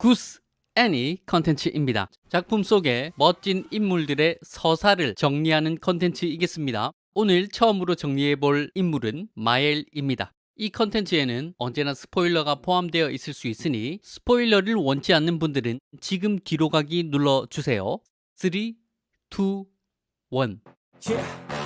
구스 애니 컨텐츠입니다. 작품 속의 멋진 인물들의 서사를 정리하는 컨텐츠이겠습니다. 오늘 처음으로 정리해 볼 인물은 마엘입니다. 이 컨텐츠에는 언제나 스포일러가 포함되어 있을 수 있으니 스포일러를 원치 않는 분들은 지금 뒤로 가기 눌러주세요. 3, 2, 1 Yeah.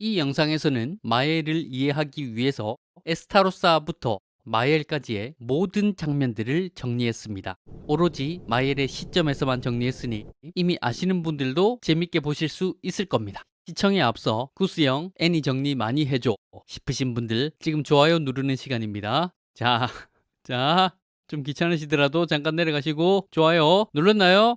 이 영상에서는 마엘을 이해하기 위해서 에스타로사부터 마엘까지의 모든 장면들을 정리했습니다. 오로지 마엘의 시점에서만 정리했으니 이미 아시는 분들도 재밌게 보실 수 있을 겁니다. 시청에 앞서 구스형 애니 정리 많이 해줘 싶으신 분들 지금 좋아요 누르는 시간입니다. 자, 자, 좀 귀찮으시더라도 잠깐 내려가시고 좋아요 눌렀나요?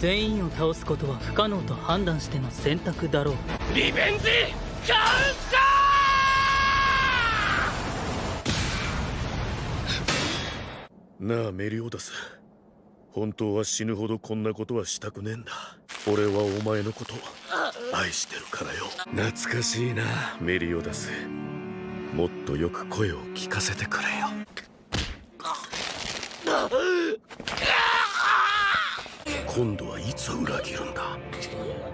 全員を倒すことは不可能と判断しての選択だろう。リベンジ!カなあメリオダス。本当は死ぬほどこんなことはしたくねえんだ。俺はお前のこと愛してるからよ。懐かしいなメリオダス。もっとよく声を聞かせてくれよ今度はいつ裏切るんだ？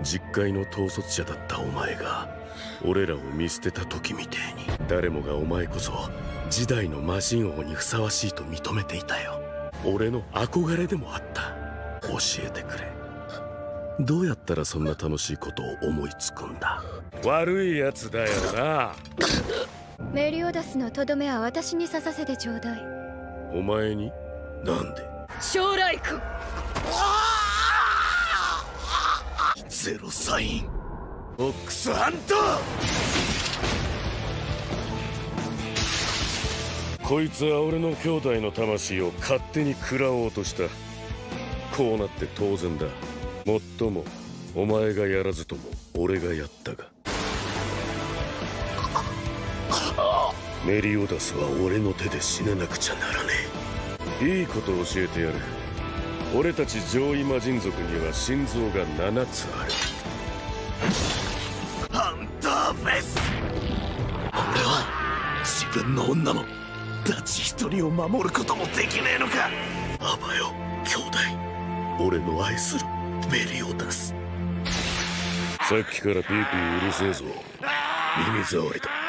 実会の統率者だったお前が俺らを見捨てた時みてえに誰もがお前こそ時代の魔人王にふさわしいと認めていたよ。俺の憧れでもあった。教えてくれ。どうやったらそんな楽しいことを思いつくんだ？悪いやつだよな。メリオダスのとどめは私に刺させてちょうだい。お前に？なんで？将来君ゼロサイン。オックスハント。こいつは俺の兄弟の魂を勝手に食らおうとした。こうなって当然だ。もっともお前がやらずとも俺がやったが。メリオダスは俺の手で死ななくちゃならねえ。いいこと教えてやる。俺たち上位魔人族には心臓が7つある。ハンターフェス。俺は自分の女のダチ一人を守ることもできねえのか。あばよ兄弟俺の愛するメリオダス。さっきからピーピーうるせえぞ。耳障りだ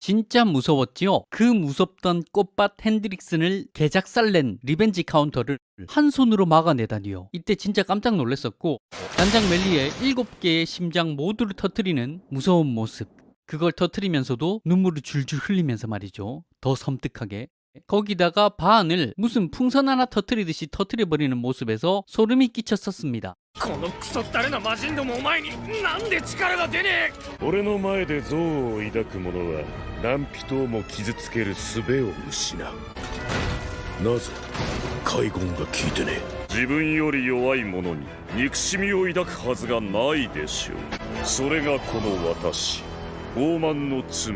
진짜 무서웠지요? 그 무섭던 꽃밭 핸드릭슨을 개작살 낸 리벤지 카운터를 한 손으로 막아내다니요. 이때 진짜 깜짝 놀랐었고 단장 멜리의 7개의 심장 모두를 터트리는 무서운 모습. 그걸 터트리면서도 눈물을 줄줄 흘리면서 말이죠. 더 섬뜩하게. 거기다가 바안을 무슨 풍선 하나 터트리듯이 터트려버리는 모습에서 소름이 끼쳤었습니다. このクソったれな魔人どもお前になんで力が出ね俺の前で憎悪を抱く者は何人をも傷つける術を失うなぜ海軍が聞いてね自分より弱い者に憎しみを抱くはずがないでしょう。それがこの私傲慢の罪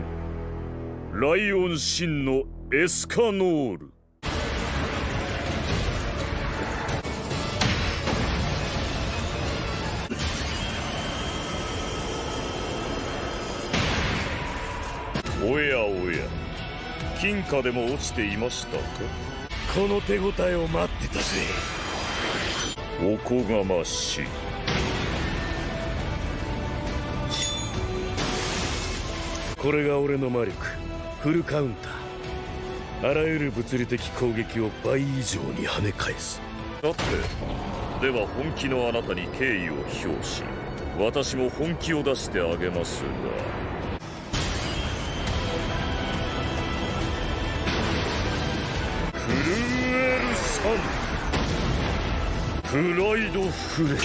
ライオン神のエスカノールおやおや。金貨でも落ちていましたか？この手応えを待ってたぜ。おこがましい。これが俺の魔力。フルカウンター。あらゆる物理的攻撃を倍以上に跳ね返す。だってでは本気のあなたに敬意を表し私も本気を出してあげますがンプライドフレ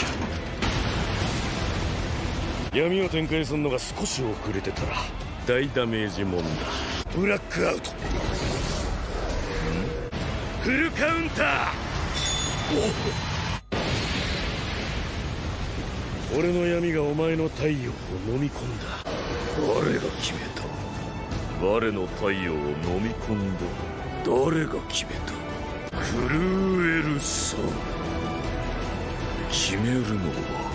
闇を展開するのが少し遅れてたら大ダメージもんだ。ブラックアウト。フルカウンター。俺の闇がお前の太陽を飲み込んだ。誰が決めた。我の太陽を飲み込んだ誰が決めた？震えるさ決めるのは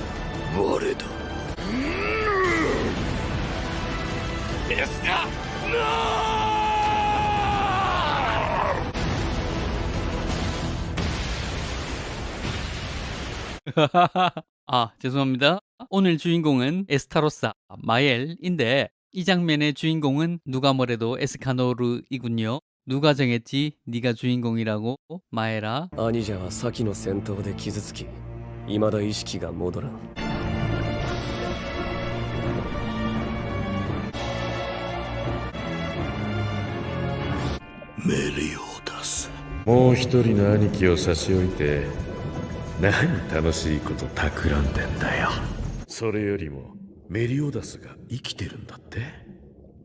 我だエスカナ아, 죄송합니다. 오늘 주인공은 에스타로사, 마엘인데 이 장면의 주인공은 누가 뭐래도 에스카노르이군요. 누가 정했지? 네가 주인공이라고? 마에라. 兄者は先の戦闘で傷つき未だ意識が戻らんメリオダスもう一人の兄貴を差し置いて何楽しいこと企んでんだよそれよりもメリオダスが生きてるんだって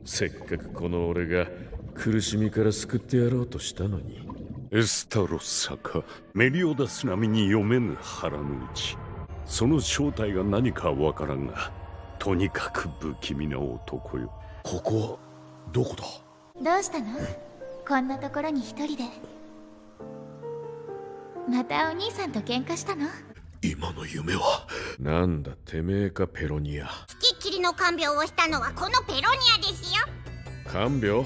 せっかくこの俺が 苦しみから救ってやろうとしたのに。エスタロッサかメリオダス並みに読めぬ腹の内。その正体が何かわからんがとにかく不気味な男よ。ここはどこだ？どうしたの？こんなところに一人で。またお兄さんと喧嘩したの？今の夢は？なんだてめえかペロニアきっきりの看病をしたのはこのペロニアですよ看病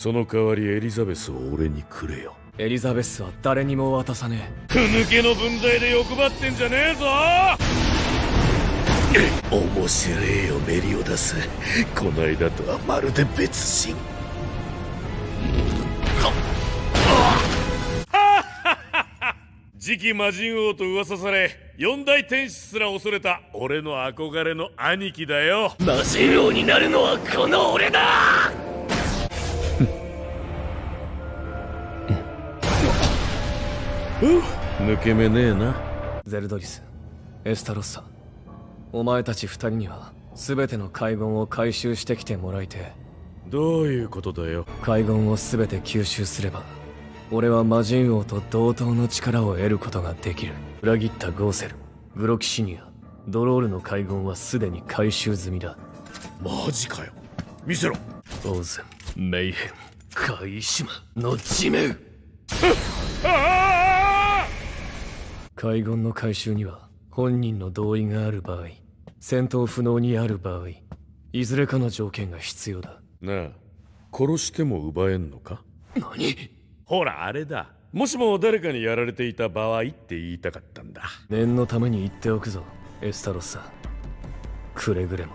その代わりエリザベスを俺にくれよ。エリザベスは誰にも渡さねふぬけの分際で欲張ってんじゃねえぞ！面白えよメリオダス。この間とはまるで別人。次期魔人王と噂され四大天使すら恐れた俺の憧れの兄貴だよ。え魔人王になるのはこの俺だ抜け目ねえな。ゼルドリスエスタロッサ。お前たち二人には全ての海軍を回収してきてもらいてどういうことだよ。海軍を全て吸収すれば俺は魔人王と同等の力を得ることができる。裏切ったゴーセルグロキシニアドロールの海軍はすでに回収済みだ。マジかよ。見せろ。オーゼンメイヘンカイシマの地面海軍の回収には本人の同意がある場合戦闘不能にある場合いずれかの条件が必要だ。なあ殺しても奪えんのか？何？ほらあれだ。もしも誰かにやられていた場合って言いたかったんだ。念のために言っておくぞエスタロッサくれぐれも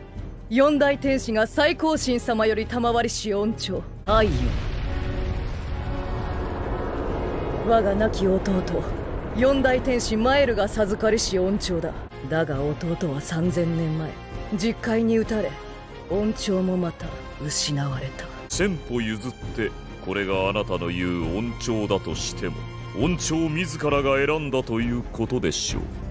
四大天使が最高神様より賜りし恩寵。愛よ。我が亡き弟。四大天使マエルが授かりし恩寵だ。だが弟は3000年前。実海に撃たれ恩寵もまた失われた。千歩譲ってこれがあなたの言う恩寵だとしても恩寵自らが選んだということでしょう。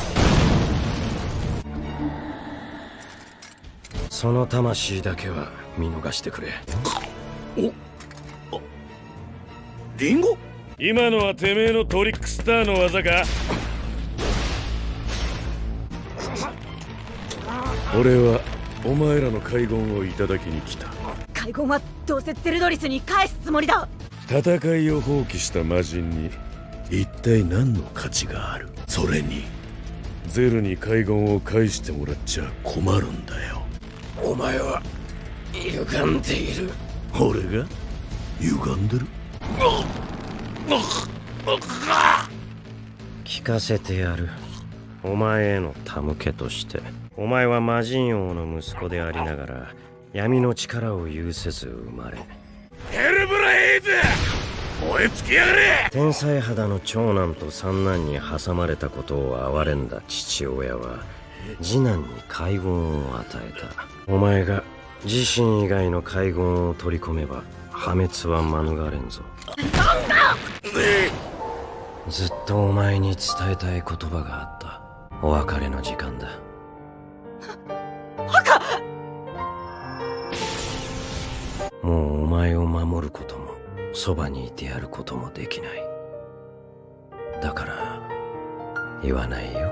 その魂だけは見逃してくれ。リンゴ？今のはてめえのトリックスターの技か？俺はお前らの海軍をいただきに来た。海軍はどうせゼルドリスに返すつもりだ。戦いを放棄した魔人に一体何の価値がある？それにゼルに海軍を返してもらっちゃ困るんだよお前は歪んでいる。俺が？歪んでる？聞かせてやる。お前への手向けとして。お前は魔人王の息子でありながら闇の力を有せず生まれ。ヘルブラエイズ！燃え尽きやがれ！天才肌の長男と三男に挟まれたことを哀れんだ父親は次男に海軍を与えたお前が自身以外の海軍を取り込めば破滅は免れんぞ。ずっとお前に伝えたい言葉があった。お別れの時間だ。もうお前を守ることもそばにいてやることもできない。だから言わないよ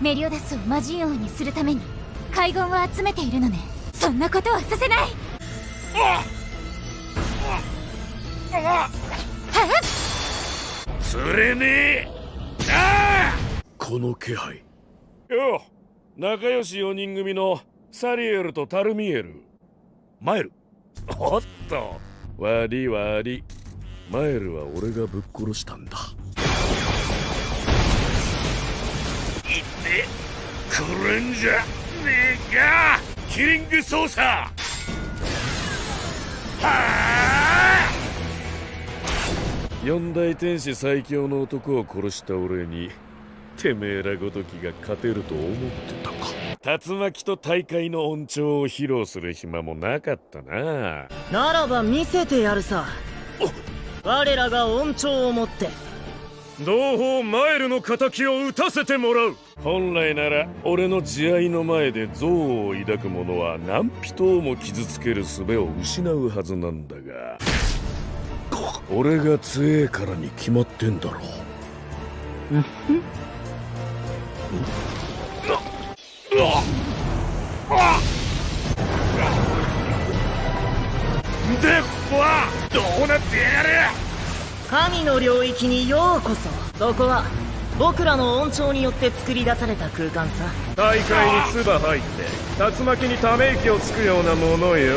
メリオダスを魔人王にするために海軍を集めているのね。そんなことはさせない。釣れねえ。ああ。この気配。よ仲良し4人組のサリエルとタルミエル。マエル。おっと。悪い悪いマエルは俺がぶっ殺したんだ。ってくるんじゃねえか。キリング操作。はあ四大天使最強の男を殺した俺にてめえらごときが勝てると思ってたか。竜巻と大会の恩寵を披露する暇もなかったな。ならば見せてやるさ。我らが恩寵をもって同胞マエルの敵を討たせてもらう。本来なら俺の慈愛の前で憎悪を抱く者は何人も傷つける術を失うはずなんだが俺が強えからに決まってんだろではどうなってやがる神の領域にようこそ。そこは僕らの恩寵によって作り出された空間さ。大会に唾入って竜巻にため息をつくようなものよ。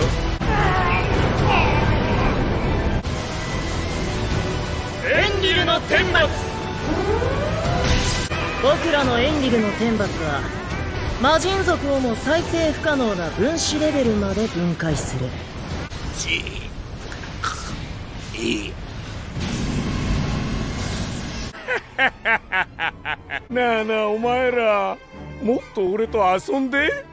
エンリルの天罰。僕らのエンリルの天罰は魔人族をも再生不可能な分子レベルまで分解する なあなあお前らもっと俺と遊んで。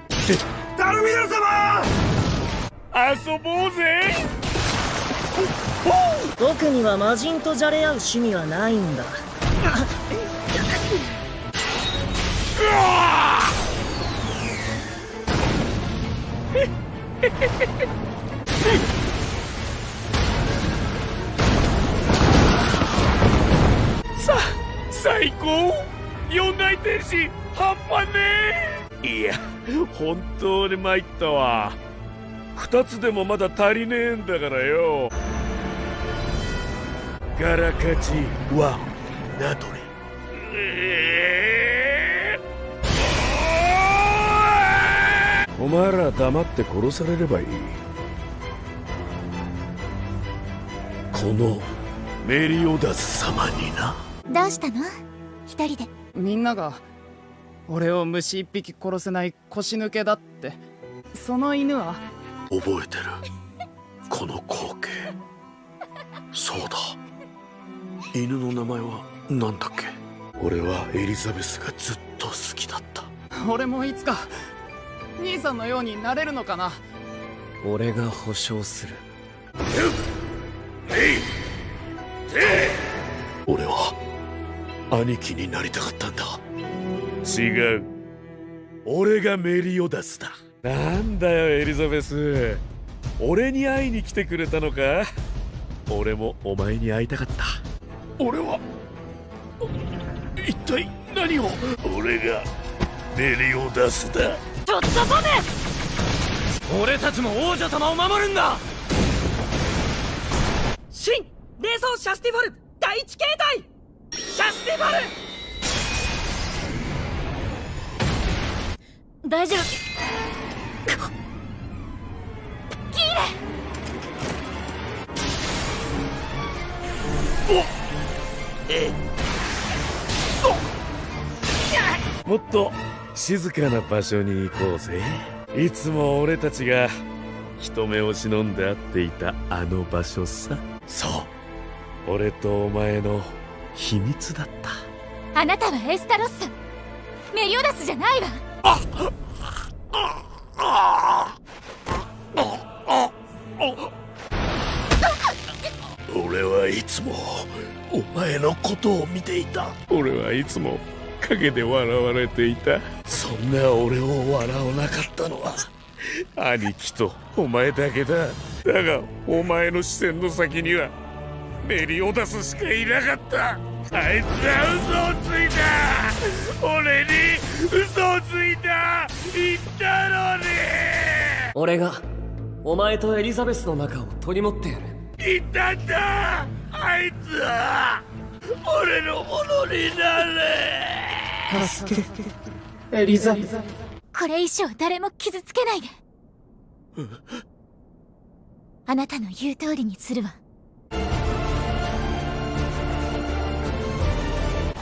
ダルミナ様！遊ぼうぜ。僕には魔人とじゃれ合う趣味はないんだ。さ 最話半端ねえ。いや本当に参ったわ。二つでもまだ足りねえんだからよ。ガラカジはナトレえー。お前ら黙って殺されればいい。このメリオダス様になどうしたの？一人で。みんなが俺を虫一匹殺せない腰抜けだって。その犬は？覚えてる？この光景。そうだ。犬の名前は何だっけ？俺はエリザベスがずっと好きだった。俺もいつか兄さんのようになれるのかな。俺が保証する。俺は兄貴になりたかったんだ。違う。俺がメリオダスだ。なんだよエリザベス。俺に会いに来てくれたのか？俺もお前に会いたかった。俺は一体何を？俺がメリオダスだ。ちょっと待て！俺たちも王女様を守るんだ！神器霊槍シャスティフォル第一形態シャスティフォル！大丈夫。もっと静かな場所に行こうぜ。いつも俺たちが人目を忍んで会っていたあの場所さ。そう。俺とお前の秘密だった。あなたはエスタロッサメリオダスじゃないわ。俺はいつもお前のことを見ていた。俺はいつも陰で笑われていた。そんな俺を笑わなかったのは。兄貴とお前だけだ。だがお前の視線の先にはメリオダスしかいなかった。あいつは嘘をついた。俺に嘘をついた。言ったのに。俺がお前とエリザベスの仲を取り持ってやる。言ったんだ。あいつは。俺のものになれ。助け。エリザ。ベスこれ以上誰も傷つけないで。あなたの言う通りにするわ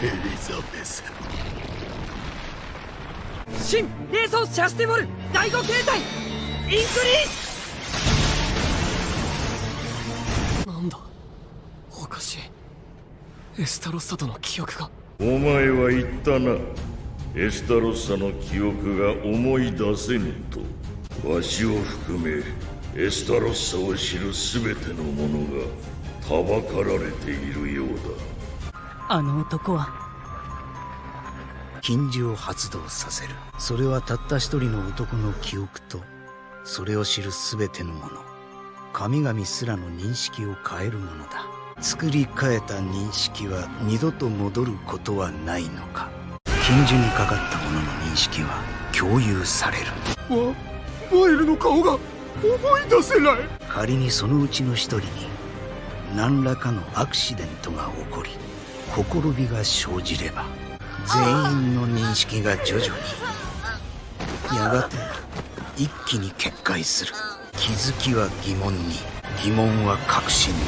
エリザベス。霊槍シャスティフォル第五形態。インクリなんだ？おかしい。エスタロッサとの記憶が。お前は言ったな。エスタロッサの記憶が思い出せぬと。わしを含めエスタロッサを知る全ての者がはばかられているようあの男は。禁呪を発動させる。それはたった一人の男の記憶とそれを知る全ての者神々すらの認識を変えるものだ。作り変えた認識は二度と戻ることはないのか。禁呪にかかった者の認識は共有される。ワワイルの顔が思い出せない。仮にそのうちの一人に何らかのアクシデントが起こりほころびが生じれば全員の認識が徐々にやがて一気に決壊する。気づきは疑問に疑問は確信に。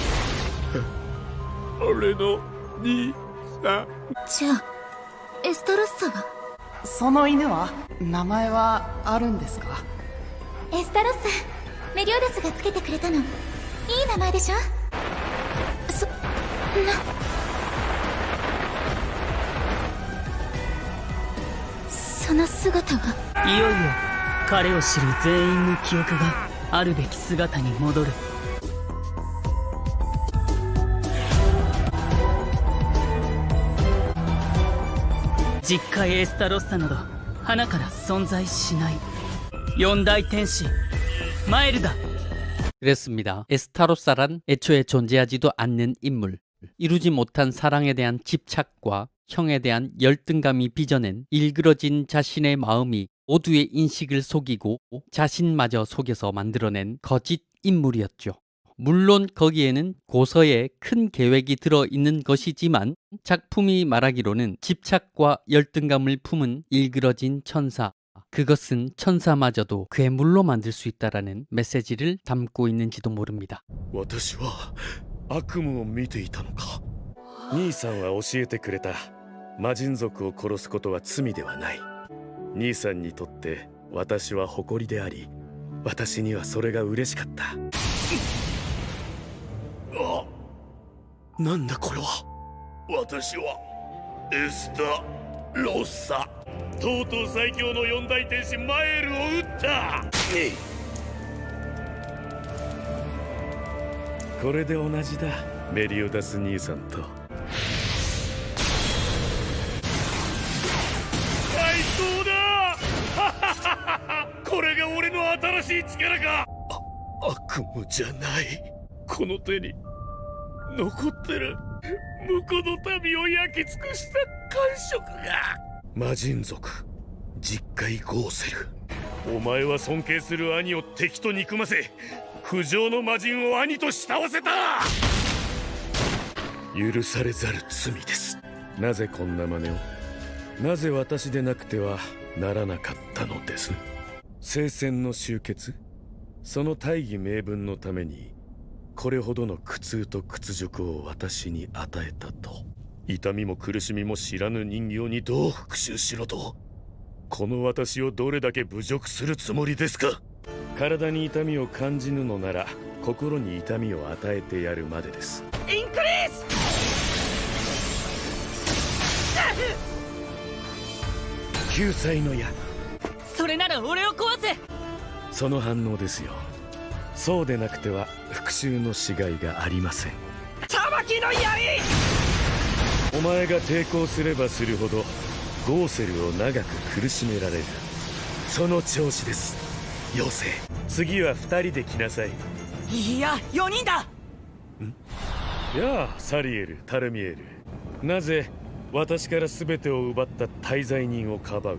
俺の兄さん。じゃあエスタロッサは？その犬は名前はあるんですか？エスタロッサメリオダスがつけてくれたの。いい名前でしょ？そんなその姿はいよいよ彼を知る全員の記憶があるべき姿に戻る実家エスタロッサなど花から存在しない四大天使マエルだ 그랬습니다. 에스타로사란 애초에 존재하지도 않는 인물. 이루지 못한 사랑에 대한 집착과 형에 대한 열등감이 빚어낸 일그러진 자신의 마음이 모두의 인식을 속이고 자신마저 속여서 만들어낸 거짓 인물이었죠. 물론 거기에는 고서에 큰 계획이 들어 있는 것이지만 작품이 말하기로는 집착과 열등감을 품은 일그러진 천사. 그것은 천사마저도 괴물로 만들 수 있다라는 메시지를 담고 있는지도 모릅니다. 私は悪夢を見ていたのか兄さんは教えてくれた 魔人族を殺すことは罪ではない。兄さんにとって私は誇りであり私にはそれが嬉しかった。あなんだこれは？私はエスタ・ロッサとうとう最強の四大天使マエルを撃った。これで同じだメリオダス兄さんとい力か？悪夢じゃない。この手に残ってる。向こうの民を焼き尽くした感触が。魔人族実海ゴーセル。お前は尊敬する兄を敵と憎ませ不浄の魔人を兄と慕わせた。許されざる罪です。なぜこんな真似を？なぜ私でなくてはならなかったのです？聖戦の終結？その大義名分のためにこれほどの苦痛と屈辱を私に与えたと。痛みも苦しみも知らぬ人形にどう復讐しろと。この私をどれだけ侮辱するつもりですか？体に痛みを感じぬのなら心に痛みを与えてやるまでです。インクリース！救済の矢俺を壊せ。その反応ですよ。そうでなくては復讐のしがいがありません。たまきの槍！お前が抵抗すればするほどゴーセルを長く苦しめられる。その調子です。妖精次は二人で来なさい。いや4人だ！やあサリエルタルミエル。なぜ私から全てを奪った滞在人をかばう？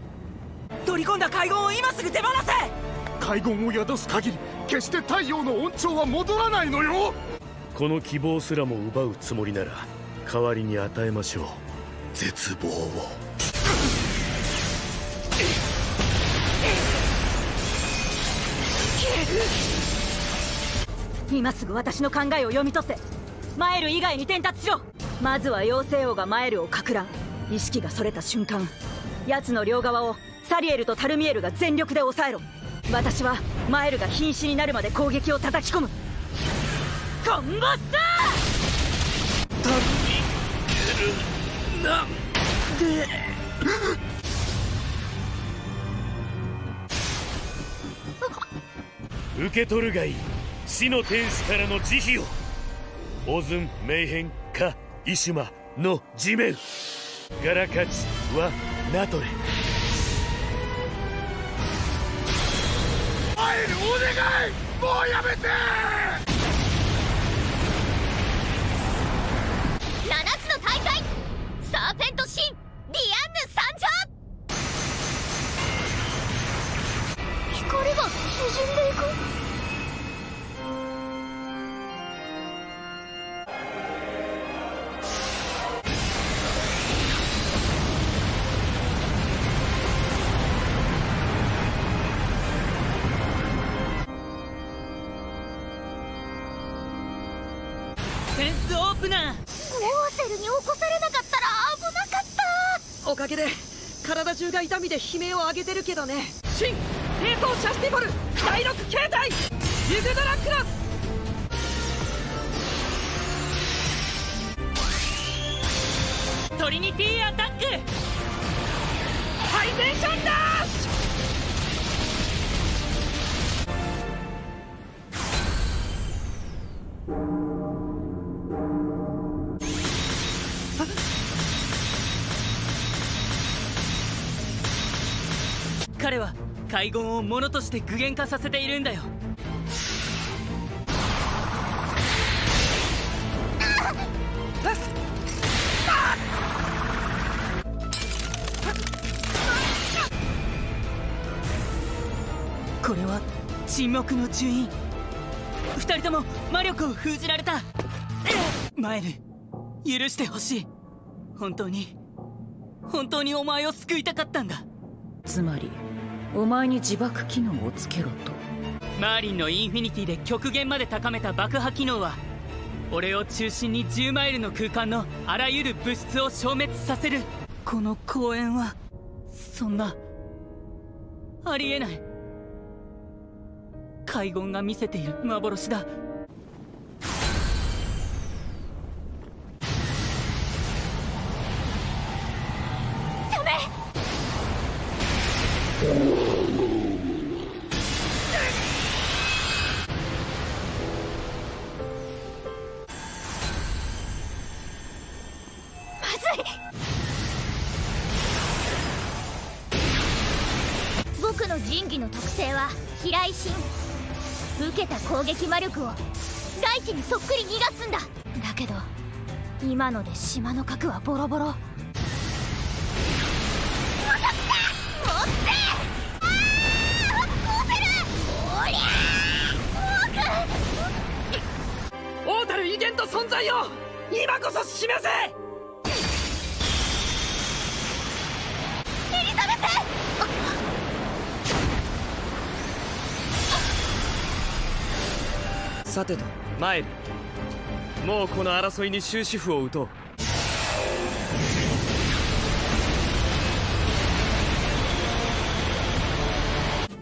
取り込んだ海軍を今すぐ手放せ！海軍を宿す限り決して太陽の恩寵は戻らないのよ！この希望すらも奪うつもりなら代わりに与えましょう。絶望を。今すぐ私の考えを読み取ってマエル以外に伝達しろ！まずは妖精王がマエルをかく乱。意識がそれた瞬間奴の両側をサリエルとタルミエルが全力で抑えろ。私はマエルが瀕死になるまで攻撃を叩き込む。コンボスター！タルミエルなんで受け取るがいい。死の天使からの慈悲を。オズン・メイヘン・カ・イシュマの地面。ガラカチはナトレマエルお願いもうやめて。7つの大会サーペントシン。ディアンヌ参上。光が縮んでいくプナーゴーセルに起こされなかったら危なかった。おかげで体中が痛みで悲鳴を上げてるけどね。シン並走シャスティボル第6形態ユグドラクロストリニティアタック。ハイテンションダ海軍をものとして具現化させているんだよ。これは沈黙の順位。二人とも魔力を封じられた。マイル許してほしい。本当に本当にお前を救いたかったんだ。つまりお前に自爆機能をつけろと。マーリンのインフィニティで極限まで高めた爆破機能は俺を中心に10マイルの空間のあらゆる物質を消滅させる。この公園はそんなありえない。海軍が見せている幻だ。の神器の特性は飛来神受けた攻撃魔力を大地にそっくり逃がすんだ。だけど今ので島の核はボロボロ。持っておりゃ王たる威厳と存在を今こそ示せ！さてと。参る。もうこの争いに終止符を打とう。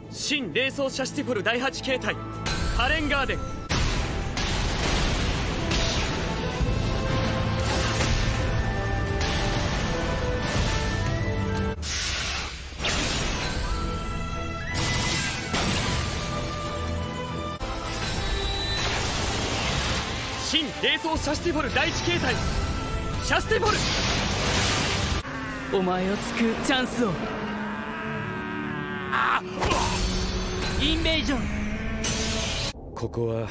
新霊装シャスティフォル第8形態ハレンガーデン。霊槍シャスティフォル第1形態。シャスティフォル。お前を救うチャンスを。 invasion。ここは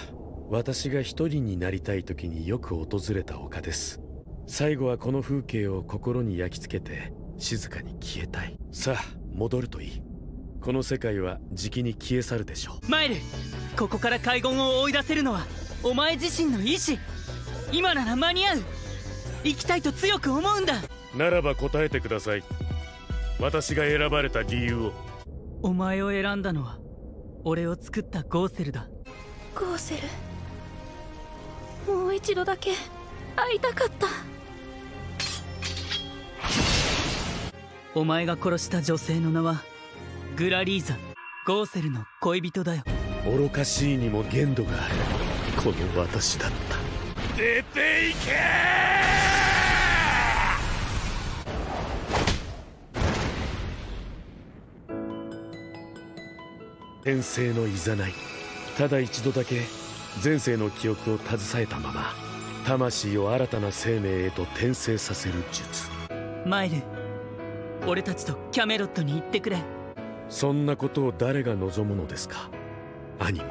私が一人になりたい時によく訪れた丘です。最後はこの風景を心に焼き付けて静かに消えたい。さあ戻るといい。この世界はじきに消え去るでしょう。マイルここから海軍を追い出せるのはお前自身の意志今なら間に合う。生きたいと強く思うんだ。ならば答えてください。私が選ばれた理由を。お前を選んだのは俺を作ったゴーセルだ。ゴーセル？もう一度だけ会いたかった。お前が殺した女性の名はグラリーザゴーセルの恋人だよ。愚かしいにも限度があるこの私だった。出ていけ！転生のいざない。ただ一度だけ前世の記憶を携えたまま魂を新たな生命へと転生させる術。マイル俺たちとキャメロットに行ってくれ。そんなことを誰が望むのですか？兄も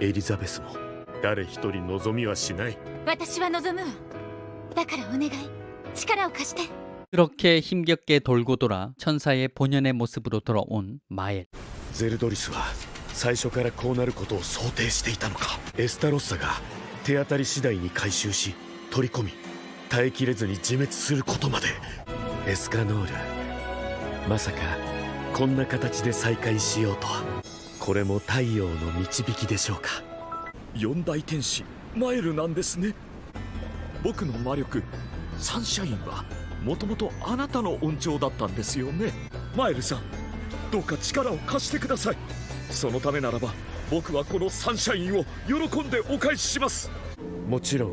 エリザベスも誰一人望みはしない私は望むわだからお願い力を貸して 그렇게 힘겹게 돌고 돌아 천사의 본연의 모습으로 돌아온 마엘 ゼルドリスは最初からこうなることを想定していたのかエスタロッサが手当たり次第に回収し取り込み耐えきれずに自滅することまでエスカノールまさかこんな形で再会しようとはこれも太陽の導きでしょうか 四大天使マエルなんですね。僕の魔力サンシャインはもともとあなたの恩寵だったんですよね。マエルさんどうか力を貸してください。そのためならば僕はこのサンシャインを喜んでお返しします。もちろん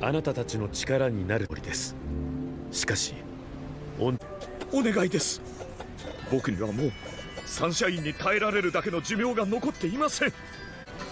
あなたたちの力になる通りです。しかしおお願いです。僕にはもうサンシャインに耐えられるだけの寿命が残っていません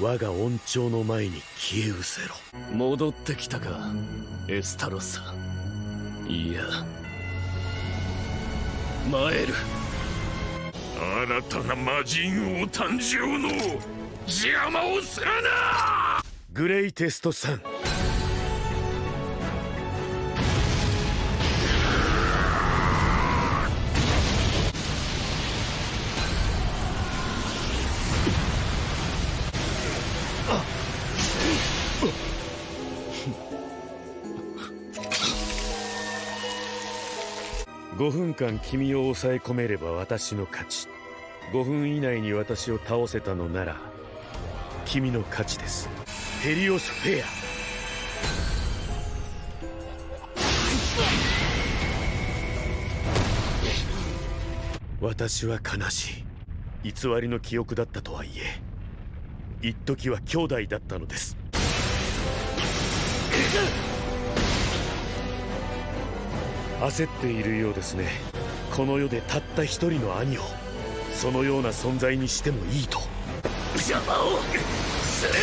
我が恩寵の前に消え失せろ。戻ってきたかエスタロッサいやマエル新たな魔人王誕生の邪魔をするな！グレイテストさん間君を抑え込めれば私の勝ち。5分以内に私を倒せたのなら君の勝ちです。ヘリオスフェア。私は悲しい。偽りの記憶だったとはいえ一時は兄弟だったのです。焦っているようですね。この世でたった一人の兄をそのような存在にしてもいいと。邪魔をする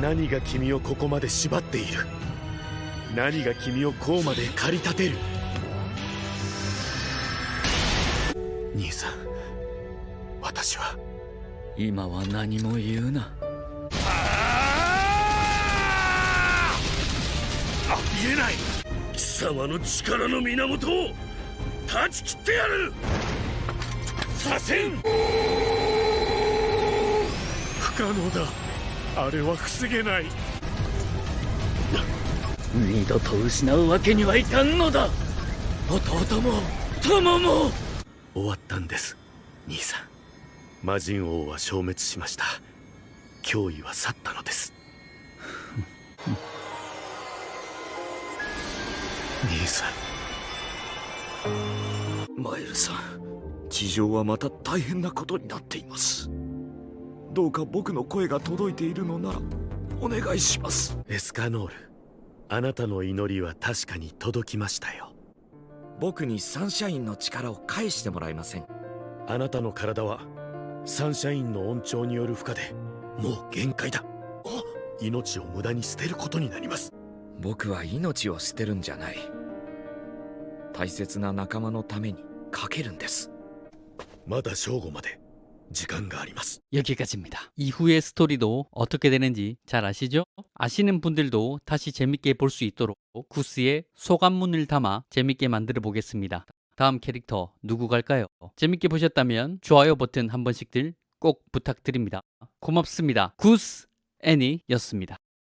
な！何が君をここまで縛っている？何が君をこうまで駆り立てる？今は何も言うな。ありえない貴様の力の源を断ち切ってやる左遷不可能だあれは防げない二度と失うわけにはいかんのだ弟も友も終わったんです兄さん魔人王は消滅しました。脅威は去ったのです。兄さん。マエルさん地上はまた大変なことになっています。どうか僕の声が届いているのならお願いします。エスカノールあなたの祈りは確かに届きましたよ。僕にサンシャインの力を返してもらえません。あなたの体はサンシャインの恩寵による負荷でもう限界だ命を無駄に捨てることになります僕は命を捨てるんじゃない大切な仲間のためにかけるんですまだ正午まで時間があります 여기까지입니다. 이후의 스토리도 어떻게 되는지 잘 아시죠? 아시는 분들도 다시 재밌게 볼 수 있도록 구스의 소감문을 담아 재밌게 만들어 보겠습니다. 다음 캐릭터 누구 갈까요? 재밌게 보셨다면 좋아요 버튼 한 번씩들 꼭 부탁드립니다. 고맙습니다. 구스 애니였습니다.